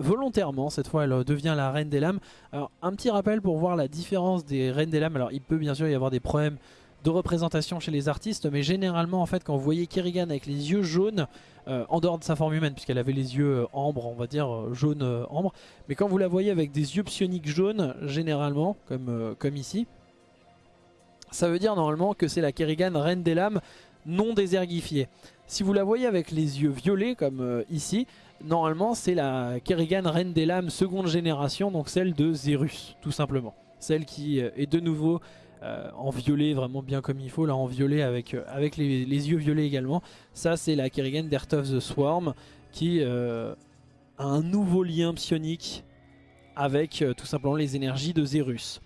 volontairement, cette fois elle devient la Reine des Lames. Alors un petit rappel pour voir la différence des Reines des Lames, alors il peut bien sûr y avoir des problèmes de représentation chez les artistes, mais généralement en fait quand vous voyez Kerrigan avec les yeux jaunes, euh, en dehors de sa forme humaine, puisqu'elle avait les yeux euh, ambre, on va dire euh, jaune ambre, mais quand vous la voyez avec des yeux psioniques jaunes, généralement, comme, comme ici, ça veut dire normalement que c'est la Kerrigan Reine des Lames non désergifiée. Si vous la voyez avec les yeux violets, comme ici, normalement c'est la Kerrigan Reine des Lames seconde génération, donc celle de Zerus, tout simplement. Celle qui est de nouveau euh, en violet vraiment bien comme il faut, là en violet avec, euh, avec les, yeux violets également. Ça c'est la Kerrigan d'Earth of the Swarm qui euh, a un nouveau lien psionique avec tout simplement les énergies de Zerus.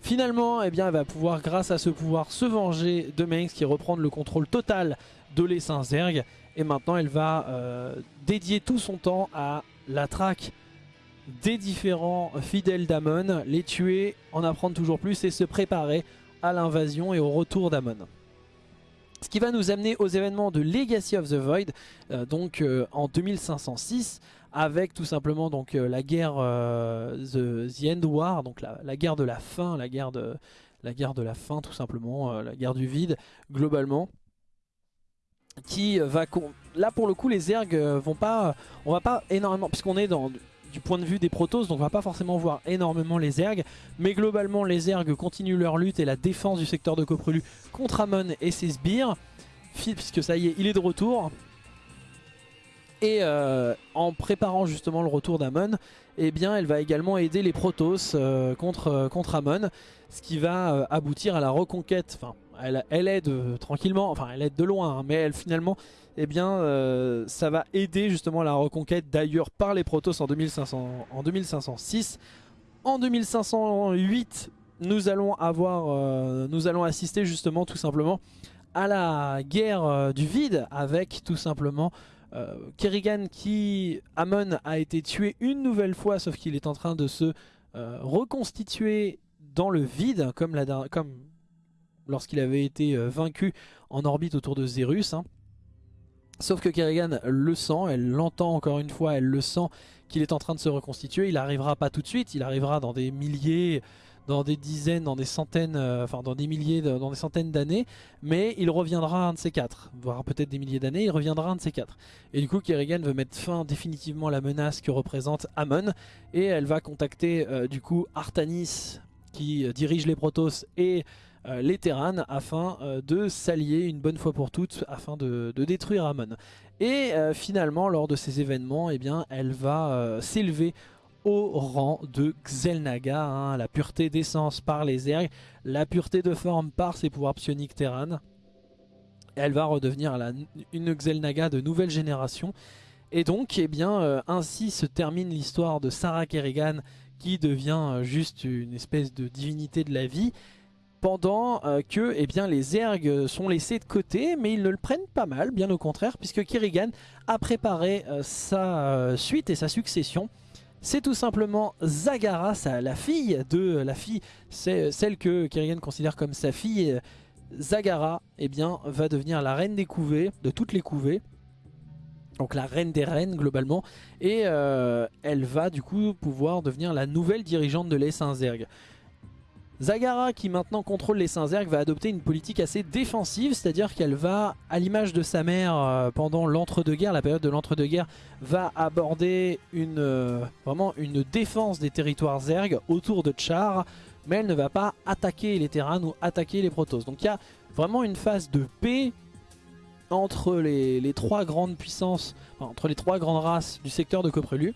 Finalement, eh bien, elle va pouvoir, grâce à ce pouvoir, se venger de Mainz qui reprendre le contrôle total de l'Essain Zerg. Et maintenant, elle va dédier tout son temps à la traque des différents fidèles d'Amon, les tuer, en apprendre toujours plus et se préparer à l'invasion et au retour d'Amon. Ce qui va nous amener aux événements de Legacy of the Void, euh, donc euh, en 2506, avec tout simplement donc euh, la guerre the, End War, donc la, guerre de la fin, la guerre de la guerre de la fin tout simplement, la guerre du vide globalement. qui va... Là pour le coup les ergs vont pas... On va pas énormément... Puisqu'on est dans du point de vue des protos, donc on va pas forcément voir énormément les ergs. Mais globalement les ergs continuent leur lutte et la défense du secteur de Coprelu contre Amon et ses sbires. Puisque ça y est, il est de retour. Et euh, en préparant justement le retour d'Amon, eh bien elle va également aider les Protoss euh, contre, euh, contre Amon, ce qui va aboutir à la reconquête, enfin elle, elle aide tranquillement, enfin elle aide de loin, hein, mais elle finalement, eh bien ça va aider justement à la reconquête d'ailleurs par les Protoss en, 2500, en 2506. En 2508, nous allons avoir, nous allons assister justement tout simplement à la guerre du vide avec tout simplement euh, Kerrigan qui, Amon a été tué une nouvelle fois sauf qu'il est en train de se euh, reconstituer dans le vide comme, comme lorsqu'il avait été euh, vaincu en orbite autour de Zerus. Hein. Sauf que Kerrigan le sent, elle l'entend encore une fois, elle le sent qu'il est en train de se reconstituer. Il n'arrivera pas tout de suite, il arrivera dans des milliers, dans des dizaines, dans des centaines, euh, enfin dans des milliers, dans des centaines d'années, mais il reviendra un de ces quatre, voire peut-être des milliers d'années, il reviendra un de ces quatre. Et du coup Kerrigan veut mettre fin définitivement à la menace que représente Amon, et elle va contacter euh, du coup Artanis, qui dirige les Protoss, et les Terran, afin de s'allier une bonne fois pour toutes, afin de, détruire Amon. Et finalement, lors de ces événements, eh bien, elle va s'élever au rang de Xelnaga, hein, la pureté d'essence par les ergs, la pureté de forme par ses pouvoirs psioniques Terran. Elle va redevenir une Xelnaga de nouvelle génération. Et donc, eh bien, euh, ainsi se termine l'histoire de Sarah Kerrigan qui devient euh, juste une espèce de divinité de la vie pendant euh, que eh bien, les ergs sont laissés de côté, mais ils ne le prennent pas mal, bien au contraire, puisque Kerrigan a préparé sa suite et sa succession c'est tout simplement Zagara, la fille de la fille, c'est celle que Kerrigan considère comme sa fille. Zagara, eh bien, va devenir la reine des couvées, de toutes les couvées. Donc la reine des reines globalement. Et euh, elle va du coup pouvoir devenir la nouvelle dirigeante de l'Essinzerg. Zagara qui maintenant contrôle les Saint-Zerg va adopter une politique assez défensive, c'est-à-dire qu'elle va, à l'image de sa mère euh, pendant l'entre-deux-guerres, la période de l'entre-deux-guerres, va aborder une, euh, défense des territoires Zerg autour de Char, mais elle ne va pas attaquer les Terrans ou attaquer les Protoss. Donc il y a vraiment une phase de paix entre les, trois grandes puissances, entre les trois grandes races du secteur de Coprelu.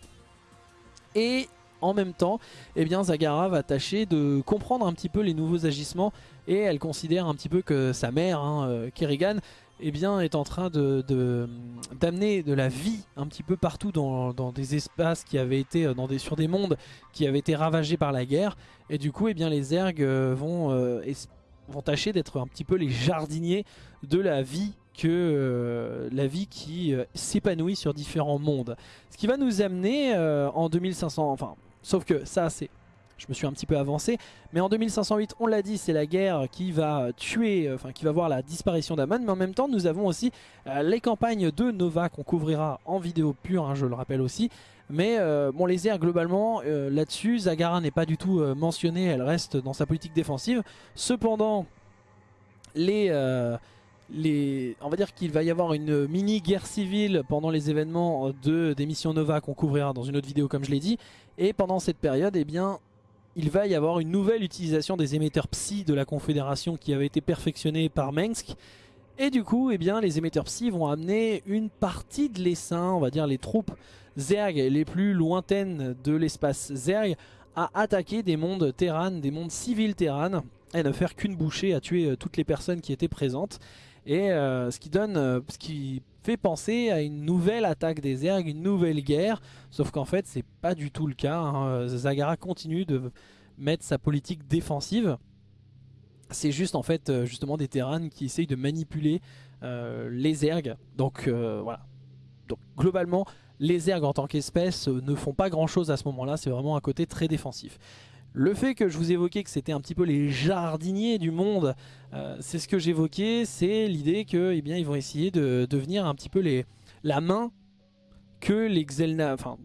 Et en même temps, eh bien Zagara va tâcher de comprendre un petit peu les nouveaux agissements et elle considère un petit peu que sa mère, hein, euh, Kerrigan, eh bien, est en train d'amener de, la vie un petit peu partout dans, des espaces qui avaient été euh, dans des, sur des mondes qui avaient été ravagés par la guerre. Et du coup, eh bien, les ergs euh, vont, vont tâcher d'être un petit peu les jardiniers de la vie que la vie qui s'épanouit sur différents mondes. Ce qui va nous amener en 2500, enfin Sauf que ça, c'est... Je me suis un petit peu avancé. Mais en 2508, on l'a dit, c'est la guerre qui va tuer, euh, enfin qui va voir la disparition d'Amon. Mais en même temps, nous avons aussi euh, les campagnes de Nova qu'on couvrira en vidéo pure, hein, je le rappelle aussi. Mais euh, bon, les airs globalement, là-dessus, Zagara n'est pas du tout mentionnée, elle reste dans sa politique défensive. Cependant, les... On va dire qu'il va y avoir une mini guerre civile pendant les événements de, des missions Nova qu'on couvrira dans une autre vidéo comme je l'ai dit et pendant cette période, eh bien, il va y avoir une nouvelle utilisation des émetteurs Psy de la Confédération qui avait été perfectionnée par Mengsk. Et du coup, eh bien, les émetteurs Psy vont amener une partie de l'essaim, on va dire les troupes Zerg les plus lointaines de l'espace Zerg, à attaquer des mondes Terran, des mondes civils Terran, et ne faire qu'une bouchée à tuer euh, toutes les personnes qui étaient présentes. Et euh, ce qui donne, euh, ce qui fait penser à une nouvelle attaque des ergs, une nouvelle guerre. Sauf qu'en fait, c'est pas du tout le cas. Hein. Zagara continue de mettre sa politique défensive. C'est juste en fait euh, justement des Terrans qui essayent de manipuler les ergs. Donc voilà. Donc globalement, les ergs en tant qu'espèce ne font pas grand chose à ce moment-là. C'est vraiment un côté très défensif. Le fait que je vous évoquais que c'était un petit peu les jardiniers du monde, euh, c'est ce que j'évoquais, c'est l'idée que eh ils vont essayer de devenir un petit peu les, la main que les Xelna, enfin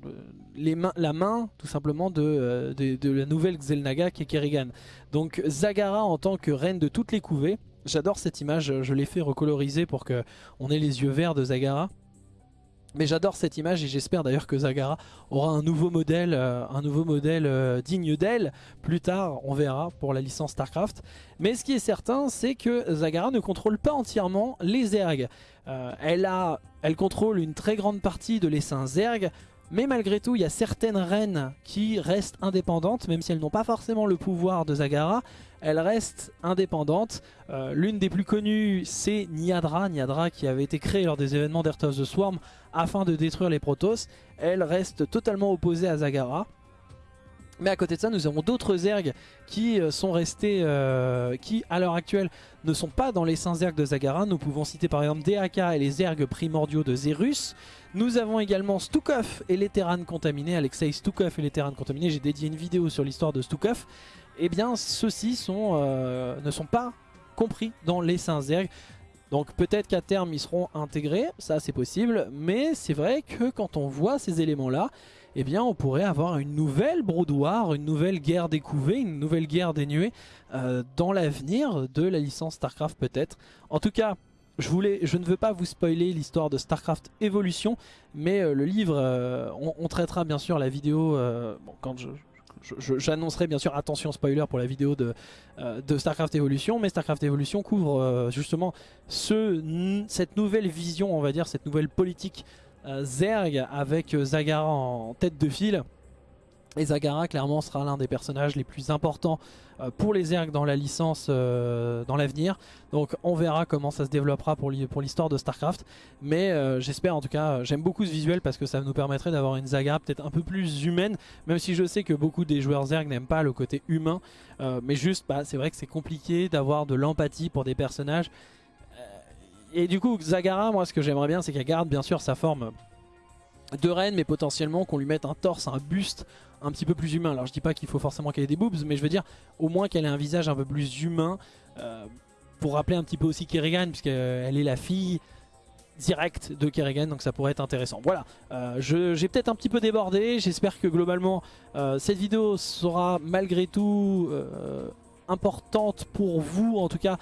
la main tout simplement euh, de, de, la nouvelle Xelnaga qui est Kerrigan. Donc Zagara en tant que reine de toutes les couvées J'adore cette image, je l'ai fait recoloriser pour qu'on ait les yeux verts de Zagara. Mais j'adore cette image et j'espère d'ailleurs que Zagara aura un nouveau modèle, euh, euh, digne d'elle. Plus tard, on verra pour la licence StarCraft. Mais ce qui est certain, c'est que Zagara ne contrôle pas entièrement les Zerg. Euh, elle, elle contrôle une très grande partie de l'essaim Zerg. Mais malgré tout, il y a certaines reines qui restent indépendantes, même si elles n'ont pas forcément le pouvoir de Zagara. Elles restent indépendantes. L'une des plus connues, c'est Niadra. Niadra qui avait été créée lors des événements d'Earth of the Swarm afin de détruire les Protoss. Elle reste totalement opposée à Zagara. Mais à côté de ça, nous avons d'autres Zergs qui euh, sont restés, euh, qui à l'heure actuelle ne sont pas dans les 5 Zergs de Zagara. Nous pouvons citer par exemple DAK et les Zergs primordiaux de Zerus. Nous avons également Stukov et les Terranes contaminés. Alexei Stukov et les Terranes contaminés. J'ai dédié une vidéo sur l'histoire de Stukov. Eh bien, ceux-ci euh, ne sont pas compris dans les 5 Zergs. Donc peut-être qu'à terme ils seront intégrés, ça c'est possible, mais c'est vrai que quand on voit ces éléments-là, eh bien on pourrait avoir une nouvelle broudoir, une nouvelle guerre découvée, une nouvelle guerre dénuée euh, dans l'avenir de la licence StarCraft peut-être. En tout cas, je, voulais, je ne veux pas vous spoiler l'histoire de StarCraft Evolution, mais euh, le livre, euh, on, traitera bien sûr la vidéo, quand J'annoncerai bien sûr, attention spoiler pour la vidéo de, StarCraft Evolution, mais StarCraft Evolution couvre justement ce, cette nouvelle vision, on va dire, cette nouvelle politique Zerg avec Zagara en tête de file. Et Zagara clairement sera l'un des personnages les plus importants euh, pour les Zerg dans la licence euh, dans l'avenir. Donc on verra comment ça se développera pour l'histoire de Starcraft. Mais euh, j'espère en tout cas, j'aime beaucoup ce visuel parce que ça nous permettrait d'avoir une Zagara peut-être un peu plus humaine. Même si je sais que beaucoup des joueurs Zerg n'aiment pas le côté humain. mais juste, bah, c'est vrai que c'est compliqué d'avoir de l'empathie pour des personnages. Et du coup, Zagara, moi ce que j'aimerais bien c'est qu'elle garde bien sûr sa forme de reine mais potentiellement qu'on lui mette un torse, un buste un petit peu plus humain. Alors je dis pas qu'il faut forcément qu'elle ait des boobs, mais je veux dire au moins qu'elle ait un visage un peu plus humain euh, pour rappeler un petit peu aussi Kerrigan, puisqu'elle est la fille directe de Kerrigan, donc ça pourrait être intéressant. Voilà, euh, j'ai peut-être un petit peu débordé, j'espère que globalement euh, cette vidéo sera malgré tout importante pour vous en tout cas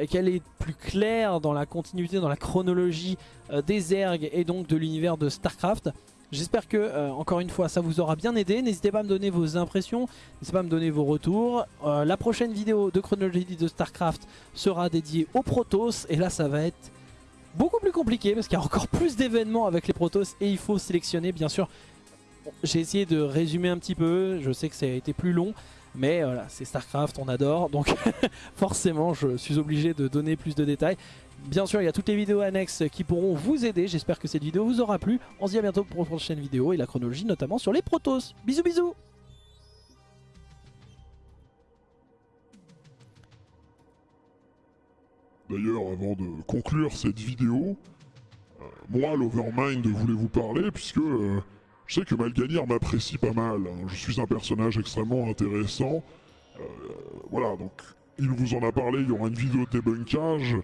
et qu'elle est plus claire dans la continuité, dans la chronologie des Zerg et donc de l'univers de Starcraft. J'espère que, euh, encore une fois, ça vous aura bien aidé. N'hésitez pas à me donner vos impressions, n'hésitez pas à me donner vos retours. Euh, la prochaine vidéo de chronologie de StarCraft sera dédiée aux Protoss. Et là, ça va être beaucoup plus compliqué parce qu'il y a encore plus d'événements avec les Protoss et il faut sélectionner, bien sûr. J'ai essayé de résumer un petit peu, je sais que ça a été plus long. Mais voilà, c'est StarCraft, on adore, donc *laughs* forcément je suis obligé de donner plus de détails. Bien sûr, il y a toutes les vidéos annexes qui pourront vous aider. J'espère que cette vidéo vous aura plu. On se dit à bientôt pour une prochaine vidéo et la chronologie notamment sur les Protoss. Bisous bisous D'ailleurs, avant de conclure cette vidéo, euh, moi, l'Overmind, voulais vous parler puisque euh, je sais que Malganir m'apprécie pas mal. Hein. Je suis un personnage extrêmement intéressant. Euh, voilà, donc il vous en a parlé, il y aura une vidéo de débunkage.